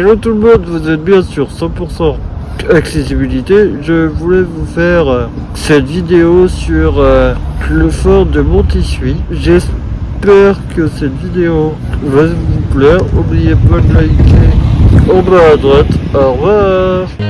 Hello tout le monde, vous êtes bien sur 100% accessibilité. Je voulais vous faire euh, cette vidéo sur euh, le fort de Montissuy. J'espère que cette vidéo va vous plaire. N'oubliez pas de liker en bas à droite. Au revoir.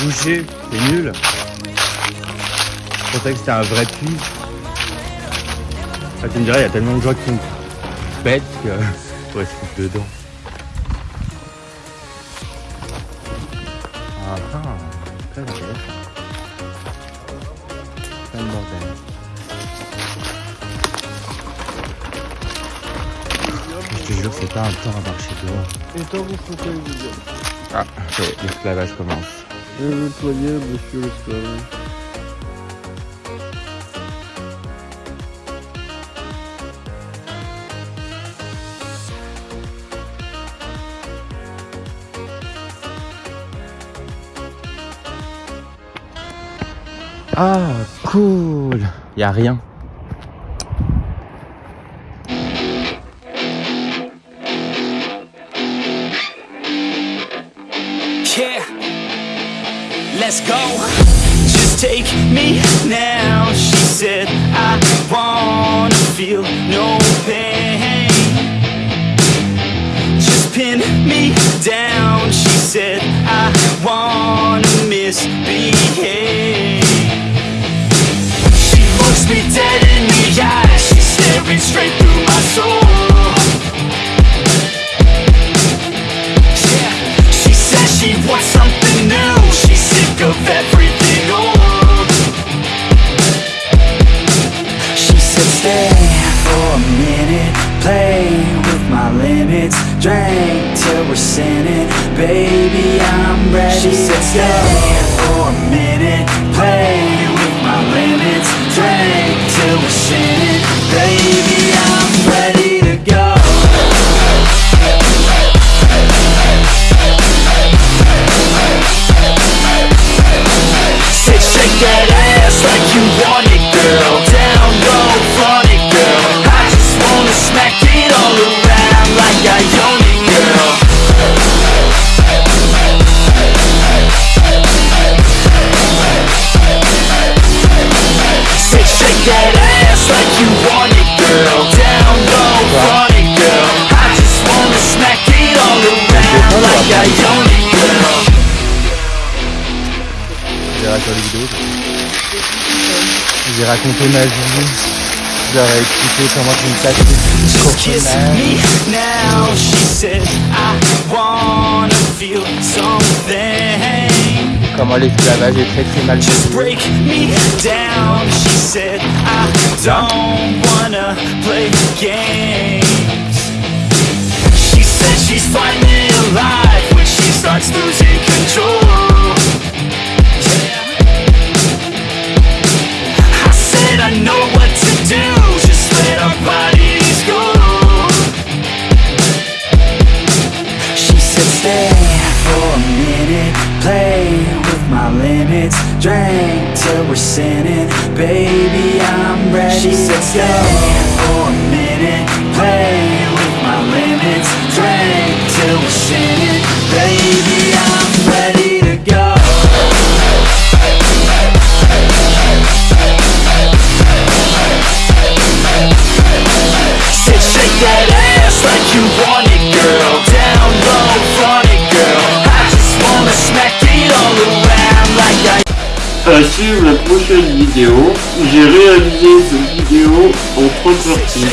Bouché, c'est nul. Je pensais que c'était un vrai puits. Ah, tu me dirais, il y a tellement de gens qui sont bêtes que. Ouais, se dedans. Ah ah, très bordel. Je te jure, c'est pas un temps à marcher dehors. Et tant vous vous êtes. Ah, est, l'esclavage commence. Et le poignet, monsieur l'esclave. Ah, cool. Y a rien. Let's go. Just take me now. She said, I wanna feel no pain. Just pin me down. She said, I wanna misbehave. She looks me dead in the eyes. She's staring straight through my soul. She said, Stay for a minute, play with my limits, drink till we're sinning. Baby, I'm ready. She said, Stay for a minute, play with my limits, drink till we're sinning. J'ai raconté ma vie. Je leur ai expliqué comment je me passais Just kiss me. now, she said I wanna feel something. Comment l'esclavage est très très mal Just payé. break me down, she said. I don't wanna play games. She said she's finally my limits, drink till we're sinning. Baby, I'm ready. She said stay for a minute, play with my limits, drink till we're la prochaine vidéo. J'ai réalisé cette vidéo en trois parties.